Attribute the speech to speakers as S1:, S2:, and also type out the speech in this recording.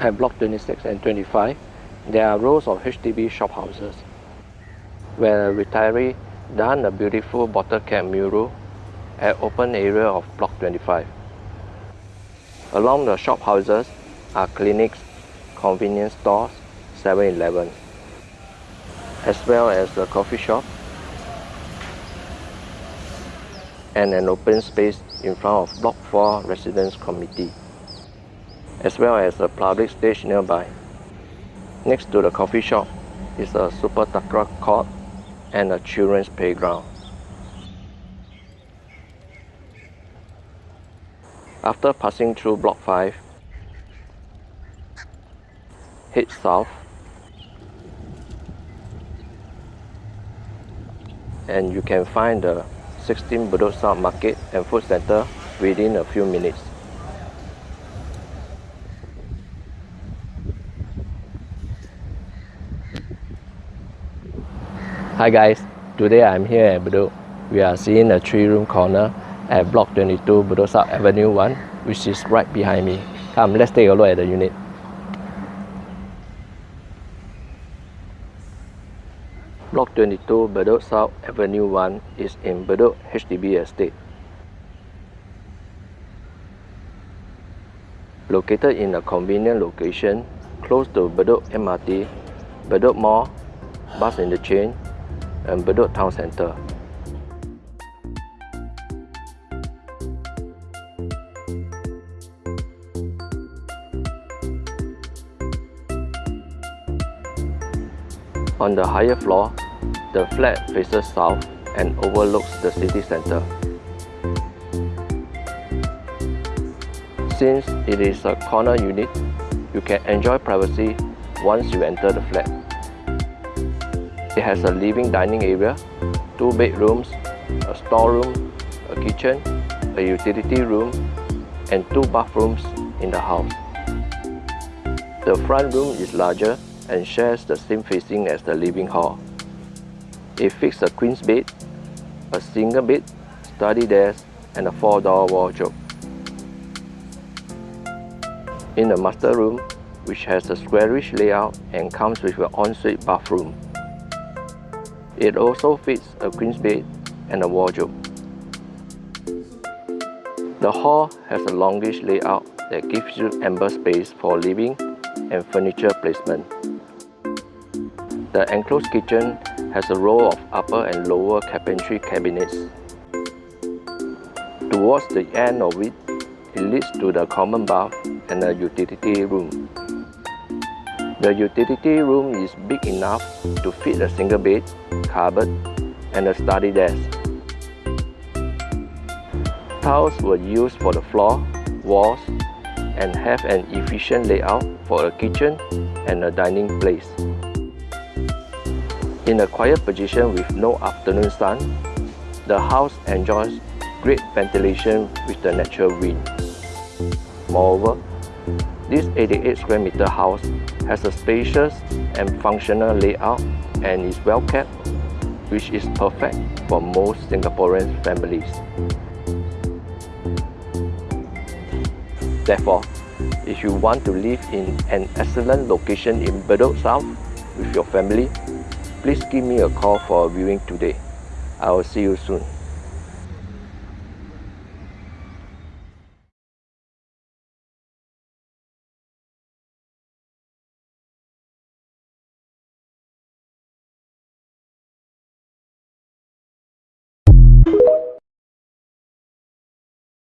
S1: At Block 26 and 25, there are rows of HDB shophouses where a retiree done a beautiful bottle cap mural at open area of Block 25. Along the shophouses are clinics, convenience stores, 7-Eleven, as well as a coffee shop and an open space in front of Block 4 Residence Committee, as well as a public stage nearby. Next to the coffee shop is a Sepak Takraw court and a children's playground. After passing through Block 5, head south and you can find the 16 Bedok South Market and Food Center within a few minutes. Hi guys, today I'm here at Bedok. We are seeing a 3-room corner at Block 22 Bedok South Avenue 1 which is right behind me. Come, let's take a look at the unit. Block 22 Bedok South Avenue 1 is in Bedok HDB Estate. Located in a convenient location close to Bedok MRT, Bedok Mall, bus interchange and Bedok Town Centre. On the higher floor, the flat faces south and overlooks the city centre. Since it is a corner unit, you can enjoy privacy once you enter the flat. It has a living dining area, two bedrooms, a storeroom, a kitchen, a utility room, and two bathrooms in the house. The front room is larger and shares the same facing as the living hall. It fixes a queen's bed, a single bed, study desk, and a four-door wardrobe. In the master room, which has a squarish layout and comes with an ensuite bathroom. It also fits a queen's bed and a wardrobe. The hall has a longish layout that gives you ample space for living and furniture placement. The enclosed kitchen has a row of upper and lower carpentry cabinets. Towards the end of it, it leads to the common bath and a utility room. The utility room is big enough to fit a single bed, cupboard, and a study desk. Tiles were used for the floor, walls, and have an efficient layout for a kitchen and a dining place. In a quiet position with no afternoon sun, the house enjoys great ventilation with the natural wind. Moreover, this 88 square meter house has a spacious and functional layout and is well kept, which is perfect for most Singaporean families. Therefore, if you want to live in an excellent location in Bedok South with your family, please give me a call for a viewing today. I will see you soon.